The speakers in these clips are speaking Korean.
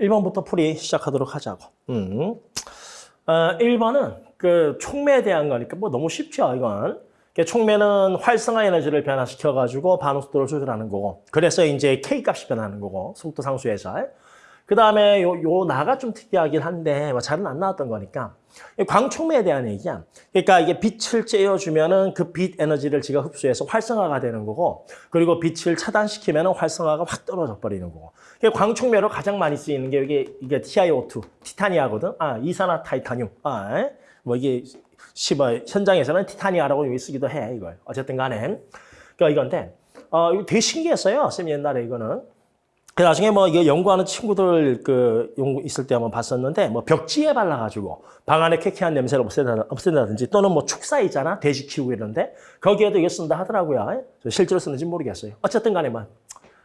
1번부터 풀이 시작하도록 하자고. 음. 어, 1번은 그 촉매에 대한 거니까 뭐 너무 쉽죠, 이건. 그러니까 촉매는 활성화 에너지를 변화시켜가지고 반응 속도를 조절하는 거고. 그래서 이제 K 값이 변하는 거고, 속도 상수에서. 그 다음에 요, 요 나가 좀 특이하긴 한데, 뭐 잘은 안 나왔던 거니까. 광촉매에 대한 얘기야. 그러니까 이게 빛을 쬐어주면은 그 빛 에너지를 지가 흡수해서 활성화가 되는 거고, 그리고 빛을 차단시키면은 활성화가 확 떨어져 버리는 거고. 광촉매로 가장 많이 쓰이는 게 이게, 이게 TiO2, 티타니아거든. 아, 이산화 타이타늄. 아, 뭐 이게 시버 현장에서는 티타니아라고 여기 쓰기도 해, 이걸. 어쨌든 간에. 그러니까 이건데, 어, 이거 되게 신기했어요. 쌤 옛날에 이거는. 그 나중에 뭐 이거 연구하는 친구들 그 연구 있을 때 한번 봤었는데 뭐 벽지에 발라가지고 방 안에 쾌쾌한 냄새를 없앤다, 없앤다든지 또는 뭐 축사 있잖아 돼지 키우고 이런데 거기에도 이거 쓴다 하더라고요. 실제로 쓰는지 모르겠어요. 어쨌든 간에 뭐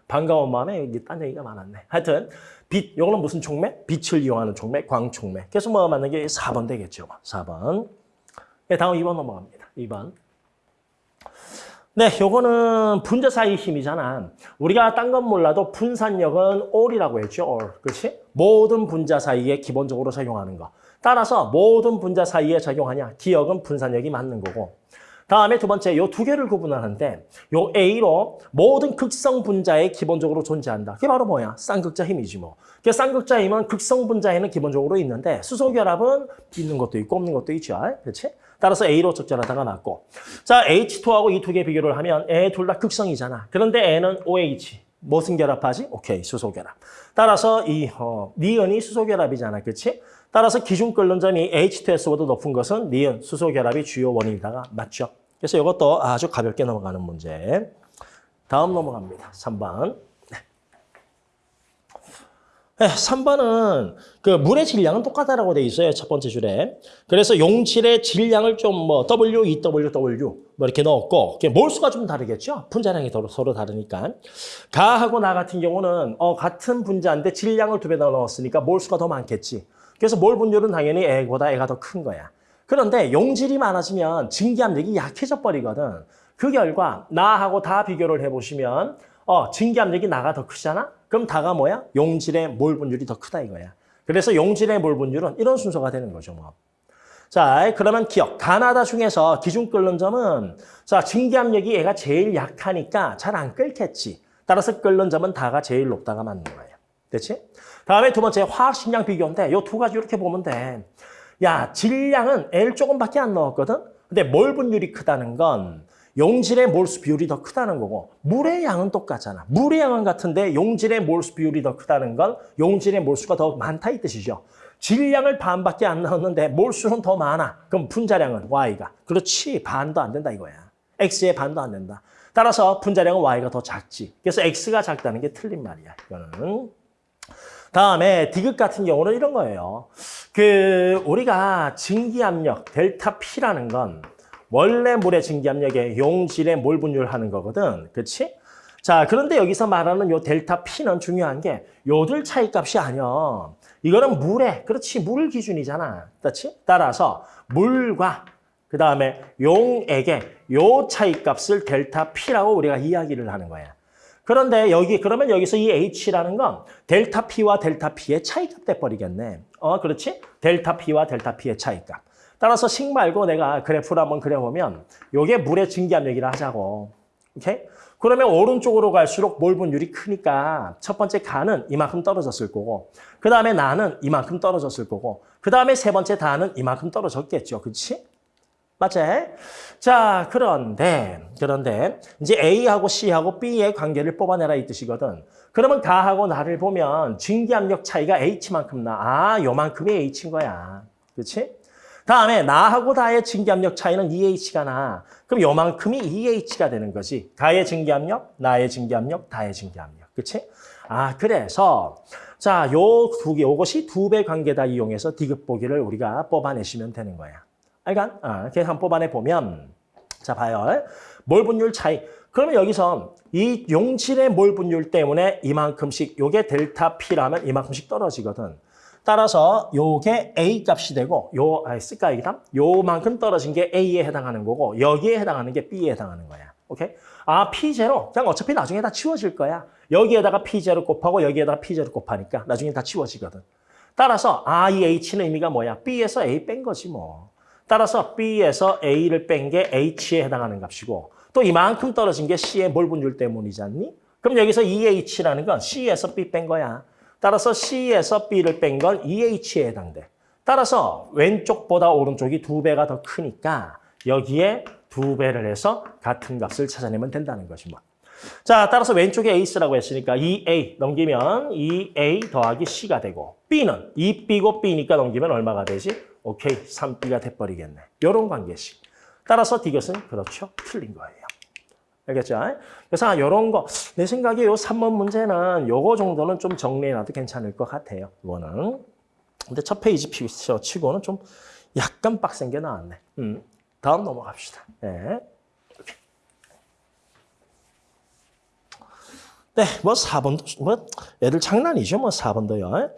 반가운 마음에 여기 딴 얘기가 많았네. 하여튼 빛, 요거는 무슨 촉매? 빛을 이용하는 촉매, 광촉매. 그래서 뭐 맞는 게 4번 되겠죠. 4번. 네, 다음 2번 넘어갑니다. 2번. 네, 요거는 분자 사이 힘이잖아. 우리가 딴 건 몰라도 분산력은 all이라고 했죠. all. 그렇지? 모든 분자 사이에 기본적으로 작용하는 거. 따라서 모든 분자 사이에 작용하냐? 기억은 분산력이 맞는 거고. 다음에 두 번째, 요 두 개를 구분하는데 요 A로 모든 극성 분자에 기본적으로 존재한다. 그게 바로 뭐야? 쌍극자 힘이지 뭐. 그 쌍극자 힘은 극성 분자에는 기본적으로 있는데 수소 결합은 있는 것도 있고 없는 것도 있죠. 그렇지? 따라서 A로 적절하다가 맞고. 자, H2하고 이 두 개 비교를 하면 애둘다 극성이잖아. 그런데 애는 OH. 무슨 결합하지? 오케이, 수소결합. 따라서 이 어, 니은이 수소결합이잖아. 그렇지? 따라서 기준 끓는 점이 H2S보다 높은 것은 니은, 수소결합이 주요 원인이다가 맞죠? 그래서 이것도 아주 가볍게 넘어가는 문제. 다음 넘어갑니다. 3번. 네, 3번은 그 물의 질량은 똑같다라고 돼 있어요. 첫 번째 줄에. 그래서 용질의 질량을 좀 뭐 W, EW, W 뭐 이렇게 넣었고 몰수가 좀 다르겠죠. 분자량이 서로 다르니까. 가하고 나 같은 경우는 어, 같은 분자인데 질량을 두 배 더 넣었으니까 몰수가 더 많겠지. 그래서 몰 분율은 당연히 애보다 애가 더 큰 거야. 그런데 용질이 많아지면 증기압력이 약해져 버리거든. 그 결과 나하고 다 비교를 해보시면 어, 증기압력이 나가 더 크잖아? 그럼 다가 뭐야? 용질의 몰 분율이 더 크다 이거야. 그래서 용질의 몰 분율은 이런 순서가 되는 거죠. 뭐. 자, 그러면 기억. 가나다 중에서 기준 끓는 점은 자 증기압력이 얘가 제일 약하니까 잘 안 끓겠지. 따라서 끓는 점은 다가 제일 높다가 맞는 거예요. 됐지? 다음에 두 번째 화학식량 비교인데 요 두 가지 이렇게 보면 돼. 야, 질량은 L 조금밖에 안 넣었거든? 근데 몰 분율이 크다는 건 용질의 몰수 비율이 더 크다는 거고 물의 양은 똑같잖아. 물의 양은 같은데 용질의 몰수 비율이 더 크다는 건 용질의 몰수가 더 많다 이 뜻이죠. 질량을 반밖에 안 넣었는데 몰수는 더 많아. 그럼 분자량은 Y가. 그렇지. 반도 안 된다 이거야. X의 반도 안 된다. 따라서 분자량은 Y가 더 작지. 그래서 X가 작다는 게 틀린 말이야. 이거는. 다음에 디귿 같은 경우는 이런 거예요. 그 우리가 증기압력 델타 P라는 건 원래 물의 증기압력에 용질의 몰 분율하는 거거든. 그렇지? 자, 그런데 여기서 말하는 요 델타 P는 중요한 게 요들 차이 값이 아니야. 이거는 물의, 그렇지, 물 기준이잖아. 그렇지? 따라서 물과 그 다음에 용에게 요 차이 값을 델타 P라고 우리가 이야기를 하는 거야. 그런데 여기 그러면 여기서 이 H라는 건 델타 P와 델타 P의 차이값 돼버리겠네. 어, 그렇지? 델타 P와 델타 P의 차이값. 따라서 식 말고 내가 그래프를 한번 그려보면 이게 물의 증기압력이라 하자고. 오케이? 그러면 오른쪽으로 갈수록 몰 분율이 크니까 첫 번째 가는 이만큼 떨어졌을 거고 그 다음에 나는 이만큼 떨어졌을 거고 그 다음에 세 번째 다는 이만큼 떨어졌겠죠. 그렇지? 맞지? 자, 그런데 그런데 이제 A하고 C하고 B의 관계를 뽑아내라 이 뜻이거든. 그러면 가하고 나를 보면 증기압력 차이가 H만큼 나. 아, 요만큼이 H인 거야. 그렇지? 다음에 나하고 다의 증기압력 차이는 EH가 나. 그럼 요만큼이 EH가 되는 거지. 가의 증기압력, 나의 증기압력, 다의 증기압력. 그치? 아, 그래서 자, 요 두 개, 요것이 두 배 관계다 이용해서 디귿 보기를 우리가 뽑아내시면 되는 거야. 알간? 아, 한번 뽑아내 보면 자, 봐요. 몰 분율 차이. 그러면 여기서 이 용질의 몰 분율 때문에 이만큼씩 요게 델타 P라면 이만큼씩 떨어지거든. 따라서 요게 A 값이 되고 요 아, 쓸까 이다 요만큼 떨어진 게 A에 해당하는 거고 여기에 해당하는 게 B에 해당하는 거야. 오케이? 아, P0. 그냥 어차피 나중에 다 치워질 거야. 여기에다가 P0 곱하고 여기에다가 P0 곱하니까 나중에 다 치워지거든. 따라서 아, 이 H는 의미가 뭐야? B에서 A 뺀 거지 뭐. 따라서 B에서 A를 뺀 게 H에 해당하는 값이고 또 이만큼 떨어진 게 C의 몰 분율 때문이지 않니? 그럼 여기서 2H라는 건 C에서 B 뺀 거야. 따라서 C에서 B를 뺀건 2H에 해당돼. 따라서 왼쪽보다 오른쪽이 두 배가 더 크니까 여기에 두 배를 해서 같은 값을 찾아내면 된다는 것이 뭐. 자, 따라서 왼쪽에 A쓰라고 했으니까 2A 넘기면 2A 더하기 C가 되고 B는 2B고 B니까 넘기면 얼마가 되지? 오케이, 3B가 돼버리겠네. 이런 관계식. 따라서 이것은 그렇죠. 틀린 거예요. 알겠죠? 그래서 이런 거, 내 생각에 요 3번 문제는 요거 정도는 좀 정리해놔도 괜찮을 것 같아요. 이거는. 근데 첫 페이지 피처 치고는 좀 약간 빡센 게 나왔네. 음, 다음 넘어갑시다. 네. 네, 뭐 4번도, 뭐, 애들 장난이죠. 뭐 4번도요.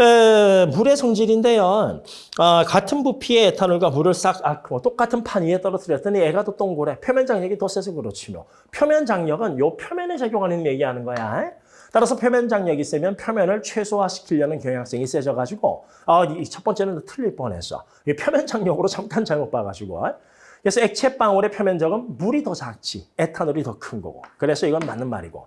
에, 물의 성질인데요. 아, 같은 부피의 에탄올과 물을 싹, 아, 뭐 똑같은 판 위에 떨어뜨렸더니 애가 더 동그래. 표면 장력이 더 세서 그렇지 뭐. 표면 장력은 요 표면에 적용하는 얘기하는 거야. 따라서 표면 장력이 세면 표면을 최소화시키려는 경향성이 세져가지고 아, 이첫 번째는 틀릴 뻔했어. 이 표면 장력으로 잠깐 잘못 봐가지고. 그래서 액체 방울의 표면적은 물이 더 작지, 에탄올이 더 큰 거고. 그래서 이건 맞는 말이고.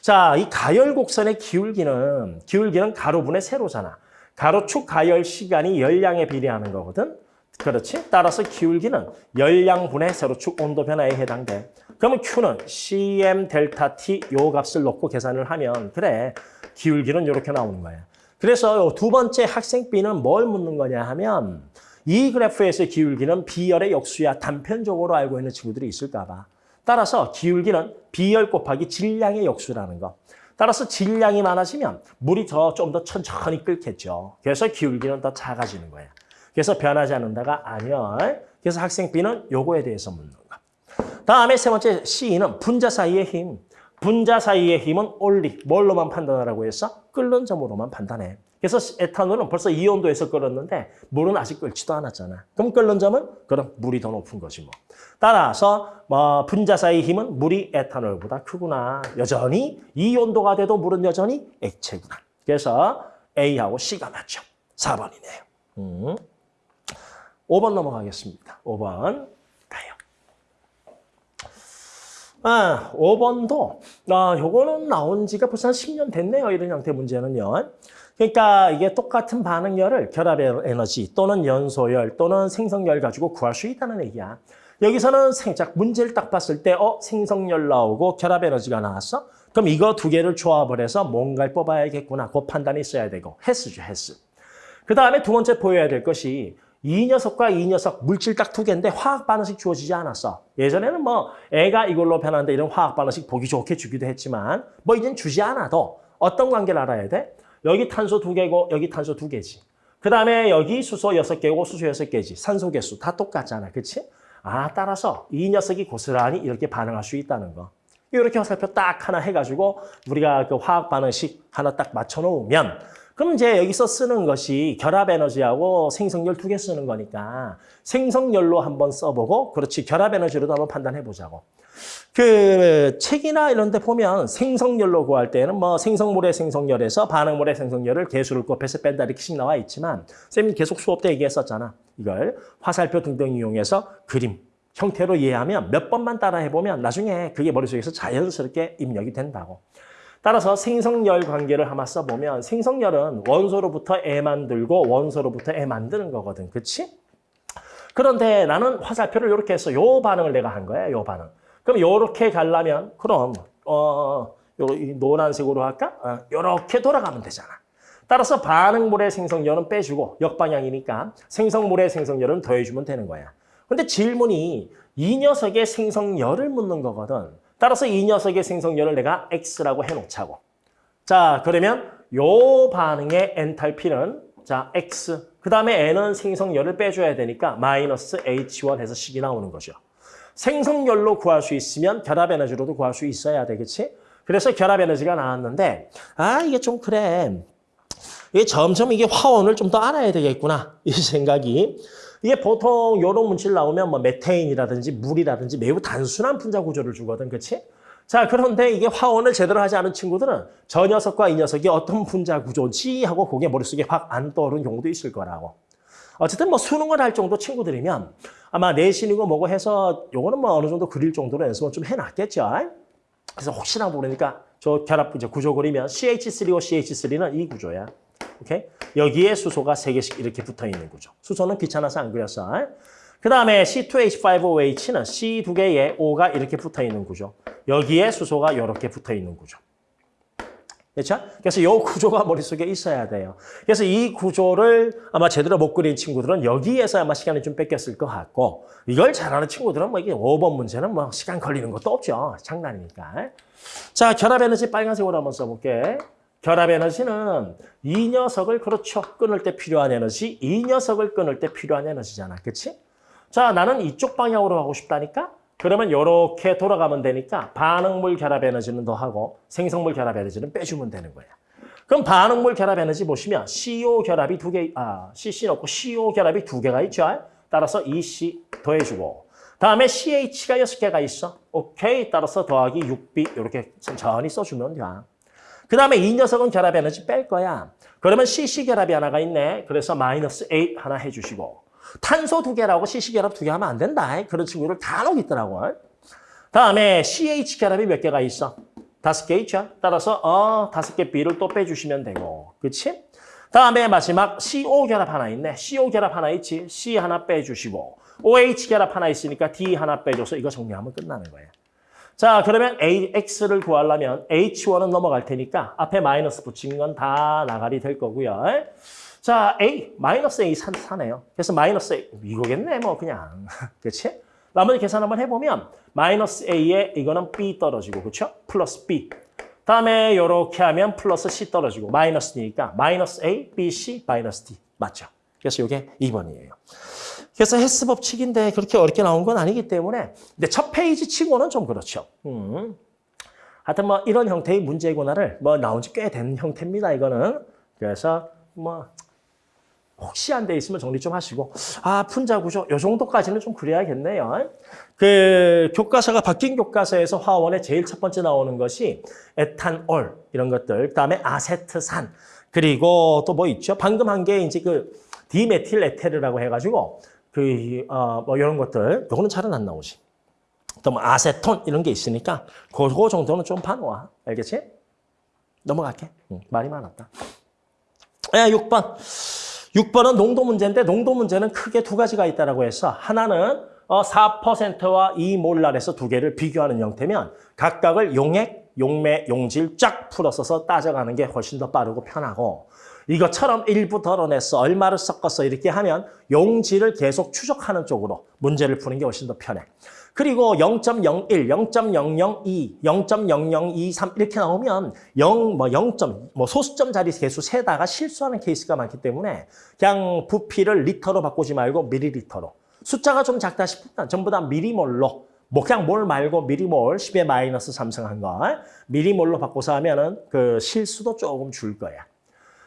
자, 이 가열 곡선의 기울기는 기울기는 가로분의 세로잖아. 가로축 가열 시간이 열량에 비례하는 거거든. 그렇지? 따라서 기울기는 열량분의 세로축 온도 변화에 해당돼. 그러면 Q는 Cm 델타 T 요 값을 놓고 계산을 하면 그래 기울기는 이렇게 나오는 거야. 그래서 두 번째 학생 B는 뭘 묻는 거냐 하면 이 그래프에서 기울기는 B열의 역수야 단편적으로 알고 있는 친구들이 있을까 봐. 따라서 기울기는 B열 곱하기 질량의 역수라는 거. 따라서 질량이 많아지면 물이 더 좀 더 천천히 끓겠죠. 그래서 기울기는 더 작아지는 거야. 그래서 변하지 않는다가 아니열. 그래서 학생 B는 요거에 대해서 묻는 거. 다음에 세 번째 C는 분자 사이의 힘. 분자 사이의 힘은 올리. 뭘로만 판단하라고 했어? 끓는 점으로만 판단해. 그래서 에탄올은 벌써 이 온도에서 끓었는데 물은 아직 끓지도 않았잖아. 그럼 끓는 점은 그럼 물이 더 높은 거지 뭐. 따라서 뭐 분자 사이 힘은 물이 에탄올보다 크구나. 여전히 이 온도가 돼도 물은 여전히 액체구나. 그래서 A하고 C가 맞죠. 4번이네요. 음. 5번 넘어가겠습니다. 5번 가요. 아, 5번도 아, 요거는 나온 지가 벌써 한 10년 됐네요. 이런 형태 문제는요. 그러니까 이게 똑같은 반응열을 결합 에너지 또는 연소열 또는 생성열 가지고 구할 수 있다는 얘기야. 여기서는 생작 문제를 딱 봤을 때 어, 생성열 나오고 결합 에너지가 나왔어? 그럼 이거 두 개를 조합을 해서 뭔가를 뽑아야겠구나. 그 판단이 있어야 되고 헬스죠, 헬스. 그 다음에 두 번째 보여야 될 것이 이 녀석과 이 녀석 물질 딱 두 개인데 화학 반응식 주어지지 않았어. 예전에는 뭐 애가 이걸로 변하는데 이런 화학 반응식 보기 좋게 주기도 했지만 뭐 이젠 주지 않아도 어떤 관계를 알아야 돼? 여기 탄소 두 개고 여기 탄소 두 개지. 그 다음에 여기 수소 여섯 개고 수소 여섯 개지. 산소 개수 다 똑같잖아. 그치? 아 따라서 이 녀석이 고스란히 이렇게 반응할 수 있다는 거. 이렇게 화살표 딱 하나 해가지고 우리가 그 화학 반응식 하나 딱 맞춰 놓으면 그럼 이제 여기서 쓰는 것이 결합 에너지하고 생성열 두 개 쓰는 거니까 생성열로 한번 써보고 그렇지 결합 에너지로도 한번 판단해 보자고. 그 책이나 이런 데 보면 생성열로 구할 때는 뭐 생성물의 생성열에서 반응물의 생성열을 개수를 곱해서 뺀다 이렇게씩 나와 있지만 쌤이 계속 수업 때 얘기했었잖아. 이걸 화살표 등등 이용해서 그림 형태로 이해하면 몇 번만 따라 해보면 나중에 그게 머릿속에서 자연스럽게 입력이 된다고. 따라서 생성열 관계를 한번 써보면 생성열은 원소로부터 애 만들고 원소로부터 애 만드는 거거든. 그치? 그런데 나는 화살표를 이렇게 해서 요 반응을 내가 한 거야. 요 반응. 그럼 요렇게 가려면 그럼 어, 요 노란색으로 할까? 어, 요렇게 돌아가면 되잖아. 따라서 반응물의 생성열은 빼주고 역방향이니까 생성물의 생성열은 더해주면 되는 거야. 근데 질문이 이 녀석의 생성열을 묻는 거거든. 따라서 이 녀석의 생성열을 내가 X라고 해놓자고. 자, 그러면 요 반응의 엔탈피는 자 X, 그 다음에 N은 생성열을 빼줘야 되니까 마이너스 H1 해서 식이 나오는 거죠. 생성열로 구할 수 있으면 결합 에너지로도 구할 수 있어야 되겠지? 그래서 결합 에너지가 나왔는데 아 이게 좀 그래. 이게 점점 이게 화원을 좀 더 알아야 되겠구나 이 생각이 이게 보통 이런 문칠 나오면 뭐 메테인이라든지 물이라든지 매우 단순한 분자 구조를 주거든, 그렇지? 자, 그런데 이게 화원을 제대로 하지 않은 친구들은 저 녀석과 이 녀석이 어떤 분자 구조지 하고 그게 머릿속에 확 안 떠오르는 경우도 있을 거라고. 어쨌든 뭐 수능을 할 정도 친구들이면 아마 내신이고 뭐고 해서 요거는 뭐 어느 정도 그릴 정도로 연습은 좀 해놨겠죠. 그래서 혹시나 모르니까 저 결합 이제 구조 그리면 CH3고 CH3는 이 구조야. 오케이? 여기에 수소가 세개씩 이렇게 붙어 있는 구조. 수소는 귀찮아서 안 그렸어. 그 다음에 C2H5OH는 C 두 개에 O가 이렇게 붙어 있는 구조. 여기에 수소가 이렇게 붙어 있는 구조. 그렇죠? 그래서 이 구조가 머릿속에 있어야 돼요. 그래서 이 구조를 아마 제대로 못 그린 친구들은 여기에서 아마 시간이 좀 뺏겼을 것 같고 이걸 잘하는 친구들은 뭐 이게 5번 문제는 뭐 시간 걸리는 것도 없죠. 장난이니까. 자, 결합 에너지 빨간색으로 한번 써볼게. 결합 에너지는 이 녀석을 그렇죠. 끊을 때 필요한 에너지, 이 녀석을 끊을 때 필요한 에너지잖아. 그렇지? 자, 나는 이쪽 방향으로 가고 싶다니까? 그러면 이렇게 돌아가면 되니까 반응물 결합 에너지는 더하고 생성물 결합 에너지는 빼주면 되는 거야. 그럼 반응물 결합 에너지 보시면 CO 결합이 두 개, 아, CC 넣고 CO 결합이 두 개가 있죠. 따라서 EC 더해주고 다음에 CH가 여섯 개가 있어. 오케이. 따라서 더하기 6B 이렇게 천천히 써주면 돼. 그 다음에 이 녀석은 결합 에너지 뺄 거야. 그러면 CC 결합이 하나가 있네. 그래서 마이너스 8 하나 해주시고 탄소 두 개라고 CC 결합 두 개 하면 안 된다. 그런 친구를 간혹 있더라고. 다음에 CH 결합이 몇 개가 있어? 다섯 개 있죠. 따라서 어 다섯 개 B를 또 빼주시면 되고. 그치? 다음에 마지막 CO 결합 하나 있네. CO 결합 하나 있지. C 하나 빼주시고 OH 결합 하나 있으니까 D 하나 빼줘서 이거 정리하면 끝나는 거예요. 자, 그러면 AX를 구하려면 H1은 넘어갈 테니까 앞에 마이너스 붙인 건 다 나가리 될 거고요. 자, A, 마이너스 A 사, 사네요. 그래서 마이너스 A, 이거겠네, 뭐, 그냥. 그치? 나머지 계산 한번 해보면, 마이너스 A에 이거는 B 떨어지고, 그쵸? 플러스 B. 다음에 이렇게 하면 플러스 C 떨어지고, 마이너스니까, 마이너스 A, B, C, 마이너스 D. 맞죠? 그래서 이게 2번이에요. 그래서 헬스 법칙인데 그렇게 어렵게 나온 건 아니기 때문에, 근데 첫 페이지 치고는 좀 그렇죠. 음. 하여튼 뭐 이런 형태의 문제구나를 뭐 나온 지 꽤 된 형태입니다, 이거는. 그래서 뭐 혹시 안 돼 있으면 정리 좀 하시고 아 분자 구조 요 정도까지는 좀 그래야겠네요. 그 교과서가 바뀐 교과서에서 화원에 제일 첫 번째 나오는 것이 에탄올 이런 것들 그다음에 아세트산 그리고 또 뭐 있죠? 방금 한 게 이제 그 디메틸 에테르라고 해가지고 그어뭐 이런 것들 요거는 잘은 안 나오지. 또 뭐 아세톤 이런 게 있으니까 그거 정도는 좀 봐놓아. 알겠지? 넘어갈게. 응, 말이 많았다. 야, 6번. 6번은 농도 문제인데 농도 문제는 크게 두 가지가 있다고 해서 하나는 4%와 2몰랄에서 두 개를 비교하는 형태면 각각을 용액, 용매, 용질 쫙 풀어서 따져가는 게 훨씬 더 빠르고 편하고 이것처럼 일부 덜어내서 얼마를 섞어서 이렇게 하면 용질을 계속 추적하는 쪽으로 문제를 푸는 게 훨씬 더 편해. 그리고 0.01, 0.002, 0.0023 이렇게 나오면 0, 뭐 0. 뭐 소수점 자리 개수 세다가 실수하는 케이스가 많기 때문에 그냥 부피를 리터로 바꾸지 말고 미리리터로. 숫자가 좀 작다 싶으면 전부 다 미리몰로 뭐 그냥 몰 말고 미리몰 10의 마이너스 3승한 거 미리몰로 바꿔서 하면 은 그 실수도 조금 줄 거야.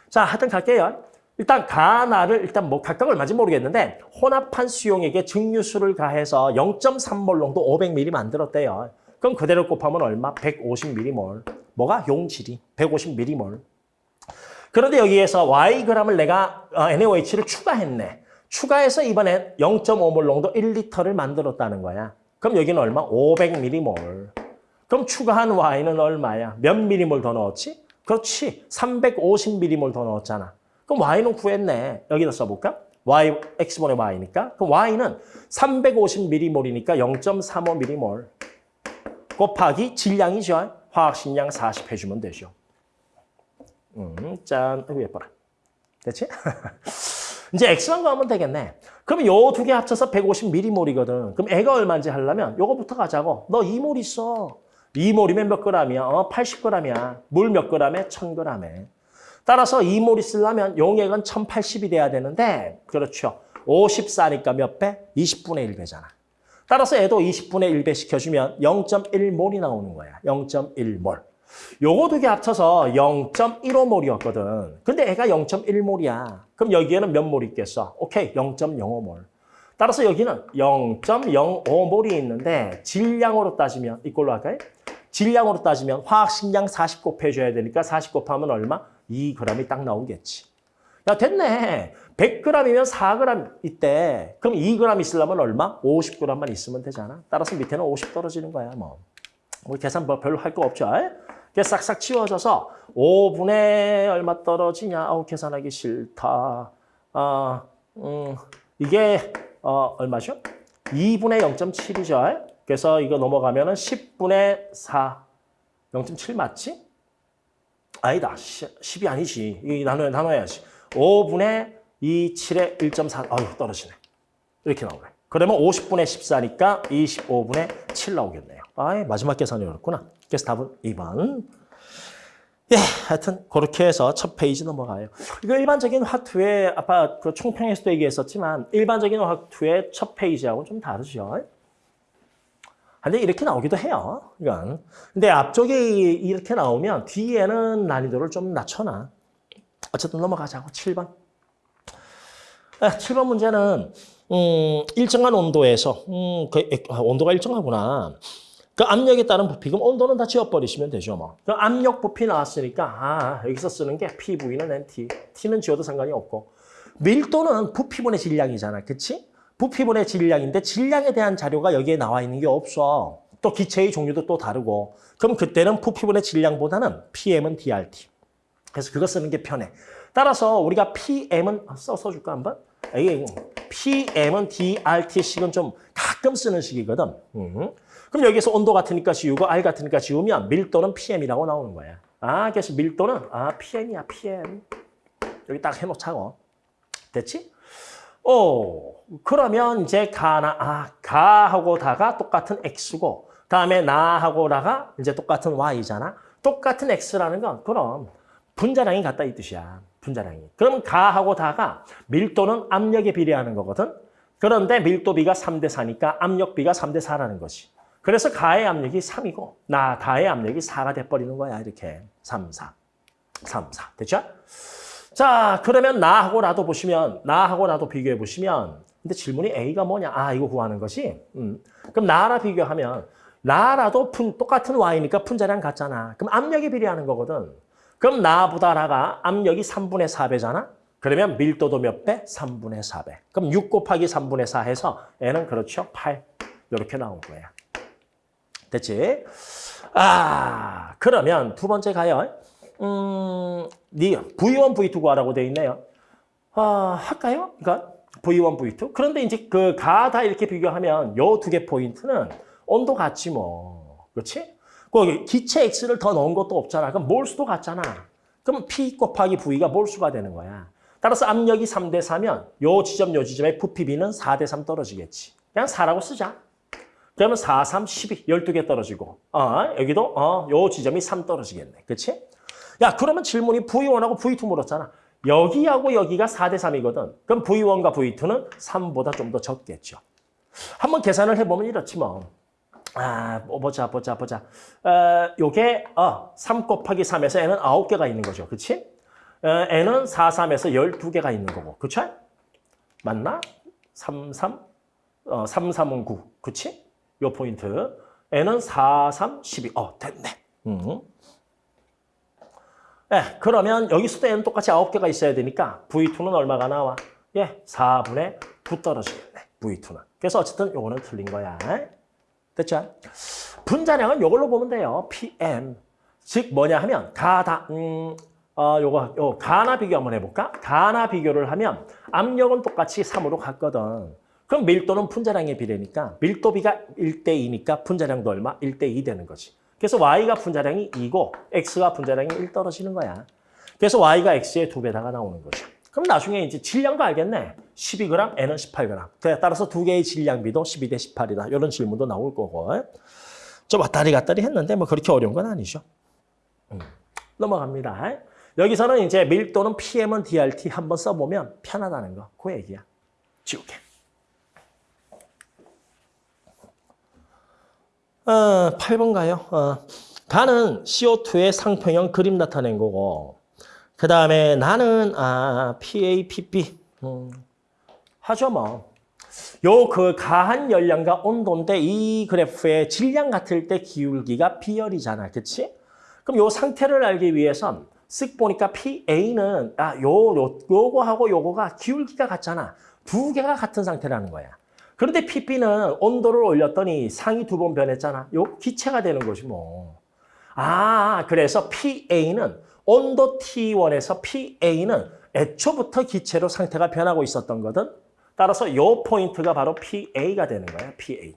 자, 하여튼 갈게요. 일단 가나를 일단 뭐 각각 얼마인지 모르겠는데 혼합한 수용액에 증류수를 가해서 0.3몰 농도 500ml 만들었대요. 그럼 그대로 곱하면 얼마? 150ml. 뭐가? 용질이 150ml. 그런데 여기에서 Yg을 내가 NaOH를 추가했네. 추가해서 이번엔 0.5몰 농도 1리터를 만들었다는 거야. 그럼 여기는 얼마? 500ml. 그럼 추가한 Y는 얼마야? 몇 ml 더 넣었지? 그렇지. 350ml 더 넣었잖아. 그럼 y는 구했네. 여기다 써볼까? y, x분의 y니까. 그럼 y는 350mm이니까 0.35mm몰 곱하기 질량이죠. 화학식량 40 해주면 되죠. 음, 짠. 아이고, 예뻐라. 됐지? 이제 x만 구하면 되겠네. 그럼 요 두 개 합쳐서 150ml몰이거든. 그럼 애가 얼마인지 하려면 요거부터 가자고. 너 2몰 있어. 2몰이면 몇 g이야? 어, 80g이야. 물몇 g에? 1000g에. 따라서 2몰 있으려면 용액은 1080이 돼야 되는데 그렇죠. 54니까 몇 배? 20분의 1배잖아. 따라서 애도 20분의 1배 시켜주면 0.1몰이 나오는 거야. 0.1몰. 요거 두 개 합쳐서 0.15몰이었거든. 근데 애가 0.1몰이야. 그럼 여기에는 몇몰 있겠어? 오케이, 0.05몰. 따라서 여기는 0.05몰이 있는데 질량으로 따지면 이걸로 할까요? 질량으로 따지면 화학식량 40 곱해줘야 되니까 40 곱하면 얼마? 2g이 딱 나오겠지. 야 됐네. 100g이면 4g 있대. 그럼 2g 있으려면 얼마? 50g만 있으면 되잖아. 따라서 밑에는 50 떨어지는 거야. 뭐. 우리 계산 뭐 별로 할 거 없죠. 그게 싹싹 치워져서 5분의 얼마 떨어지냐. 아우 계산하기 싫다. 아, 음, 이게 어, 얼마죠? 2분의 0.7이죠. 그래서 이거 넘어가면 은 10분의 4. 0.7 맞지? 아니다. 10이 아니지. 이 나눠, 나눠야지. 5분의 2, 7에 1.4. 아유, 떨어지네. 이렇게 나오네. 그러면 50분의 14니까 25분의 7 나오겠네요. 아이, 마지막 계산이 어렵구나. 그래서 답은 2번. 예, 하여튼 그렇게 해서 첫 페이지 넘어가요. 이거 일반적인 화투의 아까 그 총평에서도 얘기했었지만 일반적인 화투의 첫 페이지하고는 좀 다르죠. 근데 이렇게 나오기도 해요. 이건. 근데 앞쪽에 이렇게 나오면 뒤에는 난이도를 좀 낮춰놔. 어쨌든 넘어가자고. 7번. 아, 7번 문제는 음, 일정한 온도에서 음, 그, 아, 온도가 일정하구나. 그 압력에 따른 부피, 그럼 온도는 다 지워버리시면 되죠, 뭐. 그 압력 부피 나왔으니까, 아, 여기서 쓰는 게 PV는 NT. T는 지워도 상관이 없고. 밀도는 부피분의 질량이잖아, 그치? 부피분의 질량인데 질량에 대한 자료가 여기에 나와 있는 게 없어. 또 기체의 종류도 또 다르고. 그럼 그때는 부피분의 질량보다는 PM은 DRT. 그래서 그거 쓰는 게 편해. 따라서 우리가 PM은 아, 써, 써줄까 한번? 이게 PM은 DRT식은 좀 가끔 쓰는 식이거든. 음. 그럼 여기서 온도 같으니까 지우고 R 같으니까 지우면 밀도는 PM이라고 나오는 거야. 아, 그래서 밀도는 아 PM이야, PM. 여기 딱 해놓자고. 됐지? 오, 그러면 이제 가나, 아, 가하고 다가 똑같은 X고, 다음에 나하고 나가 이제 똑같은 Y잖아. 똑같은 X라는 건 그럼 분자량이 같다 이 뜻이야. 분자량이. 그럼 가하고 다가 밀도는 압력에 비례하는 거거든. 그런데 밀도 비가 3대 4니까 압력 비가 3대 4라는 거지. 그래서 가의 압력이 3이고 나 다의 압력이 4가 돼버리는 거야. 이렇게 3, 4, 3, 4. 됐죠? 자, 그러면 나하고 나도 보시면 나하고 나도 비교해 보시면 근데 질문이 A가 뭐냐? 아, 이거 구하는 것이. 음. 그럼 나라 비교하면 나라도 푼, 똑같은 Y니까 분자량 같잖아. 그럼 압력에 비례하는 거거든. 그럼 나보다 나가 압력이 3분의 4배잖아. 그러면 밀도도 몇 배? 3분의 4배. 그럼 6 곱하기 3분의 4 해서 N은 그렇죠. 8. 이렇게 나온 거야. 됐지? 아, 그러면 두 번째 가요. 음, 니 V1, V2 구하라고 돼 있네요. 아, 할까요? 그러니까 V1, V2. 그런데 이제 그 가다 이렇게 비교하면 요 두 개 포인트는 온도 같지 뭐. 그렇지? 거기 기체 X를 더 넣은 것도 없잖아. 그럼 몰수도 같잖아. 그럼 P 곱하기 V가 몰수가 되는 거야. 따라서 압력이 3대 4면 요 지점 요 지점의 부피비는 4대 3 떨어지겠지. 그냥 4라고 쓰자. 그러면 4, 3, 12, 12개 떨어지고 어, 여기도 어, 요 지점이 3 떨어지겠네. 그렇지? 야, 그러면 질문이 V1하고 V2 물었잖아. 여기하고 여기가 4대 3이거든. 그럼 V1과 V2는 3보다 좀 더 적겠죠. 한번 계산을 해보면 이렇지 뭐. 아, 뭐 보자, 보자, 보자. 어, 요게 어, 3 곱하기 3에서 n은 9개가 있는 거죠. 그치? 어, n은 4, 3에서 12개가 있는 거고. 그쵸? 맞나? 3, 3, 어, 3, 3은 9. 그치? 요 포인트. n은 4, 3, 12. 어, 됐네. 음. 예, 그러면 여기서도 n은 똑같이 9개가 있어야 되니까 V2는 얼마가 나와? 예, 4분의 9 떨어지겠네. V2는. 그래서 어쨌든 요거는 틀린 거야. 됐죠? 분자량은 요걸로 보면 돼요. PM. 즉 뭐냐 하면 가다 음, 어, 요거 요 가나 비교 한번 해볼까? 가나 비교를 하면 압력은 똑같이 3으로 같거든. 그럼 밀도는 분자량에 비례니까 밀도비가 1대2니까 분자량도 얼마? 1대2 되는 거지. 그래서 Y가 분자량이 2고 X가 분자량이 1 떨어지는 거야. 그래서 Y가 X의 두 배다가 나오는 거죠. 그럼 나중에 이제 질량도 알겠네. 12g, N은 18g. 그래, 따라서 두 개의 질량비도 12 대 18이다. 이런 질문도 나올 거고. 좀 왔다리 갔다리 했는데 뭐 그렇게 어려운 건 아니죠. 음. 넘어갑니다. 여기서는 이제 밀도는 PM은 DRT 한번 써보면 편하다는 거. 그 얘기야. 지우개. 어, 8번 가요. 어, 가는 CO2의 상평형 그림 나타낸 거고 그 다음에 나는 아, PAPP 음, 하죠 뭐. 요 그 가한 열량과 온도인데 이 그래프의 질량 같을 때 기울기가 비열이잖아. 그치? 그럼 요 상태를 알기 위해선 쓱 보니까 PA는 아, 요, 요, 요거하고 요거가 기울기가 같잖아. 두 개가 같은 상태라는 거야. 그런데 PP는 온도를 올렸더니 상이 두 번 변했잖아. 요 기체가 되는 거지 뭐. 아, 그래서 PA는 온도 T1에서 PA는 애초부터 기체로 상태가 변하고 있었던 거든. 따라서 요 포인트가 바로 PA가 되는 거야, PA.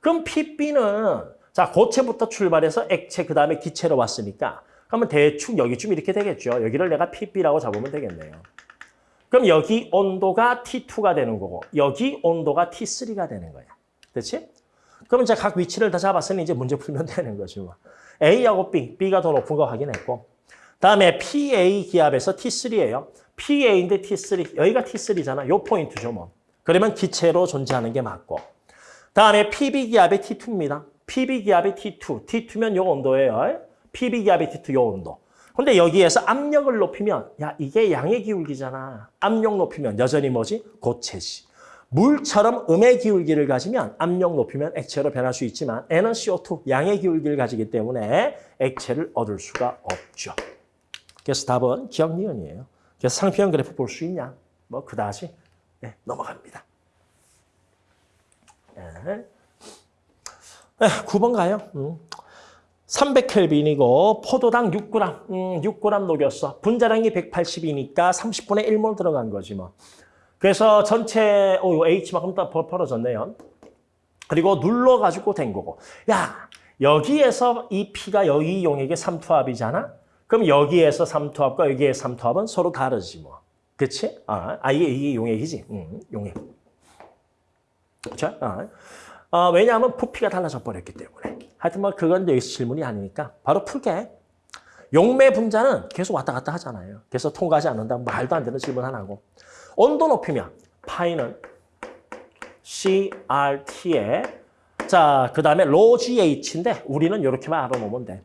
그럼 PB는 자 고체부터 출발해서 액체 그 다음에 기체로 왔으니까 그러면 대충 여기쯤 이렇게 되겠죠. 여기를 내가 PB라고 잡으면 되겠네요. 그럼 여기 온도가 T2가 되는 거고 여기 온도가 T3가 되는 거야. 그렇지? 그럼 이제 각 위치를 다 잡았으니 이제 문제 풀면 되는 거죠. 뭐. A하고 B, B가 더 높은 거 확인했고 다음에 PA 기압에서 T3예요. PA인데 T3, 여기가 T3잖아. 요 포인트죠 뭐. 그러면 기체로 존재하는 게 맞고 다음에 PB 기압의 T2입니다. PB 기압의 T2, T2면 요 온도예요. PB 기압의 T2 요 온도. 근데 여기에서 압력을 높이면 야 이게 양의 기울기잖아. 압력 높이면 여전히 뭐지? 고체지. 물처럼 음의 기울기를 가지면 압력 높이면 액체로 변할 수 있지만 N은 CO2, 양의 기울기를 가지기 때문에 액체를 얻을 수가 없죠. 그래서 답은 기억 니은이에요. 그래서 상표형 그래프 볼 수 있냐? 뭐 그다지 네, 넘어갑니다. 네. 네, 9번 가요. 음. 300켈빈이고 포도당 6g, 음, 6g 녹였어. 분자량이 180이니까 30분의 1몰 들어간 거지 뭐. 그래서 전체 오, H만큼 다 벌어졌네요. 그리고 눌러가지고 된 거고. 야, 여기에서 이 P가 여기 용액의 삼투압이잖아? 그럼 여기에서 삼투압과 여기의 삼투압은 서로 다르지 뭐. 그치? 아, 아 이게, 이게 용액이지. 음, 용액. 그쵸? 아. 어, 왜냐하면 부피가 달라져 버렸기 때문에. 하여튼 뭐 그건 여기서 질문이 아니니까 바로 풀게. 용매 분자는 계속 왔다 갔다 하잖아요. 그래서 통과하지 않는다. 말도 안 되는 질문 하나고. 온도 높이면 파이는 CRT에 자, 그 다음에 로 GH인데 우리는 이렇게만 알아놓으면 돼.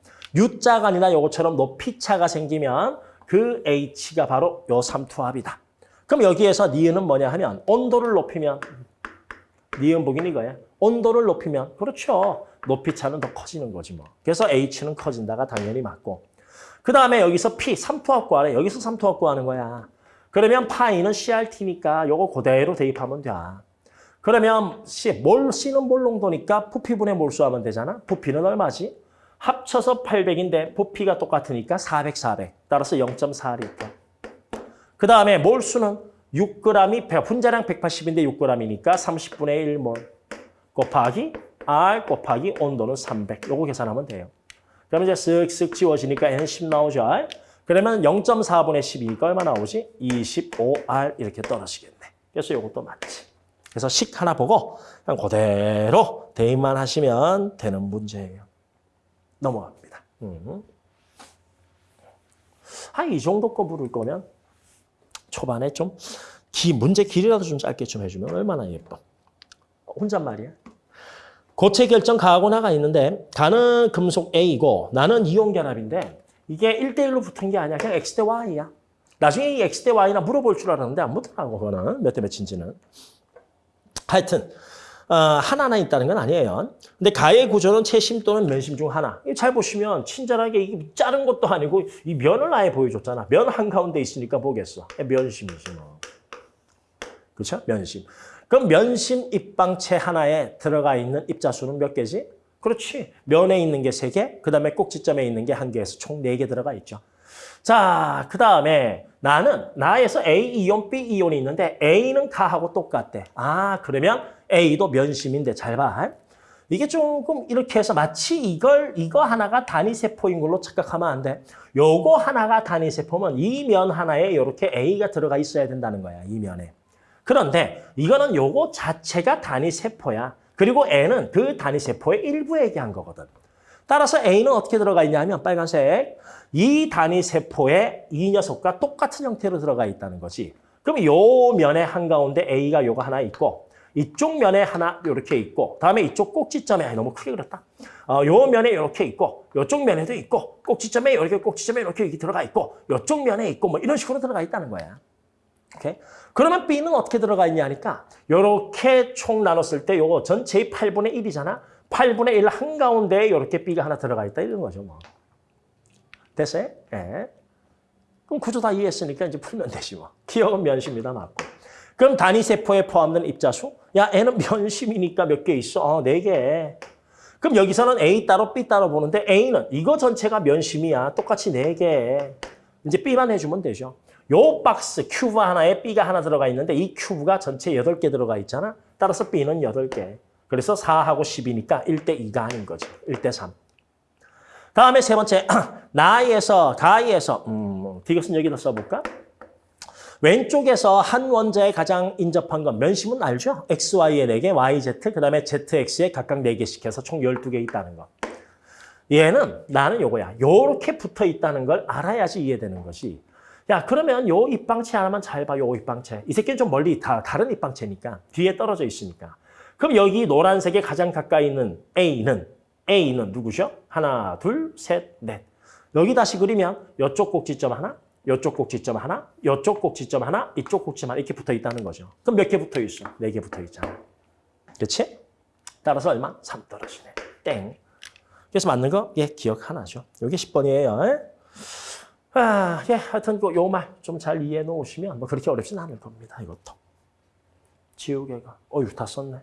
아니라 요것처럼 높이차가 생기면 그 H가 바로 요 삼투압이다. 그럼 여기에서 니은은 뭐냐 하면 온도를 높이면 니은복인 이거야. 온도를 높이면 그렇죠. 높이 차는 더 커지는 거지 뭐. 그래서 H는 커진다가 당연히 맞고. 그 다음에 여기서 P, 삼투압 구하래. 여기서 삼투압 구하는 거야. 그러면 파이는 CRT니까 요거 그대로 대입하면 돼. 그러면 C, 몰, C는 몰 농도니까 부피분의 몰수 하면 되잖아. 부피는 얼마지? 합쳐서 800인데 부피가 똑같으니까 400, 400. 따라서 0.4리터. 그 다음에 몰수는 6g이 분자량 180인데 6g이니까 30분의 1몰 곱하기 R 곱하기 온도는 300. 요거 계산하면 돼요. 그러면 이제 쓱쓱 지워지니까 N 10 나오죠. 그러면 0.4분의 12가 얼마 나오지? 25R 이렇게 떨어지겠네. 그래서 요것도 맞지. 그래서 식 하나 보고 그냥 그대로 대입만 하시면 되는 문제예요. 넘어갑니다. 음. 한이 정도 거 부를 거면 초반에 좀 기, 문제 길이라도 좀 짧게 좀 해주면 얼마나 예뻐. 혼잣말이야. 고체 결정 가하고 나가 있는데 가는 금속 A고 나는 이온 결합인데 이게 1대1로 붙은 게 아니야. 그냥 X 대 Y야. 나중에 이 X 대 Y나 물어볼 줄 알았는데 안 묻더라고, 그거는. 몇 대 몇인지는. 하여튼 어, 하나나 있다는 건 아니에요. 근데 가의 구조는 채심 또는 면심 중 하나. 잘 보시면 친절하게 이게 자른 것도 아니고 이 면을 아예 보여줬잖아. 면 한가운데 있으니까 보겠어. 면심이지 뭐. 그렇죠? 면심. 그럼 면심 입방체 하나에 들어가 있는 입자수는 몇 개지? 그렇지. 면에 있는 게 세 개, 그 다음에 꼭지점에 있는 게 한 개에서 총 네 개 들어가 있죠. 자, 그 다음에 나는 나에서 A 이온, B 이온이 있는데 A는 가하고 똑같대. 아, 그러면 A도 면심인데 잘 봐. 이게 조금 이렇게 해서 마치 이걸 이거 하나가 단위세포인 걸로 착각하면 안 돼. 요거 하나가 단위세포면 이 면 하나에 이렇게 A가 들어가 있어야 된다는 거야. 이 면에. 그런데 이거는 요거 자체가 단위세포야. 그리고 N은 그 단위세포의 일부 얘기한 거거든. 따라서 A는 어떻게 들어가 있냐면 빨간색. 이 단위세포에 이 녀석과 똑같은 형태로 들어가 있다는 거지. 그럼 요 면의 한가운데 A가 요거 하나 있고 이쪽 면에 하나 이렇게 있고 다음에 이쪽 꼭지점에 너무 크게 그렸다. 어, 요 면에 이렇게 있고 요쪽 면에도 있고 꼭지점에 이렇게 꼭지점에 이렇게 들어가 있고 요쪽 면에 있고 뭐 이런 식으로 들어가 있다는 거야. 오케이? 그러면 B는 어떻게 들어가 있냐 하니까 요렇게 총 나눴을 때 요거 전체의 8분의 1이잖아. 8분의 1 한가운데에 이렇게 B가 하나 들어가 있다 이런 거죠. 뭐. 됐어요? 예. 그럼 구조 다 이해했으니까 이제 풀면 되지 뭐. 기억은 면심이다 맞고. 그럼 단위세포에 포함된 입자수? 야, N은 면심이니까 몇 개 있어? 어, 네 개. 그럼 여기서는 A 따로 B 따로 보는데 A는 이거 전체가 면심이야. 똑같이 네 개. 이제 B만 해주면 되죠. 요 박스 큐브 하나에 B가 하나 들어가 있는데 이 큐브가 전체 8개 들어가 있잖아. 따라서 B는 8개. 그래서 4하고 10이니까 1대 2가 아닌 거지. 1대 3. 다음에 세 번째, 나이에서, 가이에서, 음, 디귿은 여기다 써볼까? 왼쪽에서 한 원자에 가장 인접한 건 면심은 알죠? X, Y에 4개, Y, Z, 그 다음에 Z, X에 각각 4개씩 해서 총 12개 있다는 거. 얘는 나는 요거야. 요렇게 붙어 있다는 걸 알아야지 이해되는 것이. 야, 그러면 요 입방체 하나만 잘 봐, 요 입방체. 이 새끼는 좀 멀리 다, 다른 입방체니까. 뒤에 떨어져 있으니까. 그럼 여기 노란색에 가장 가까이 있는 A는, A는 누구죠? 하나, 둘, 셋, 넷. 여기 다시 그리면 요쪽 꼭지점 하나, 요쪽 꼭지점 하나, 요쪽 꼭지점 하나, 이쪽 꼭지점 하나 이렇게 붙어 있다는 거죠. 그럼 몇 개 붙어 있어? 네 개 붙어 있잖아. 그렇지? 따라서 얼마? 3 떨어지네. 땡. 그래서 맞는 거, 예, 기억 하나죠. 이게 10번이에요. 아, 예, 하여튼 요 말 좀 잘 이해해 놓으시면 뭐 그렇게 어렵진 않을 겁니다. 이것도. 지우개가. 어휴, 다 썼네.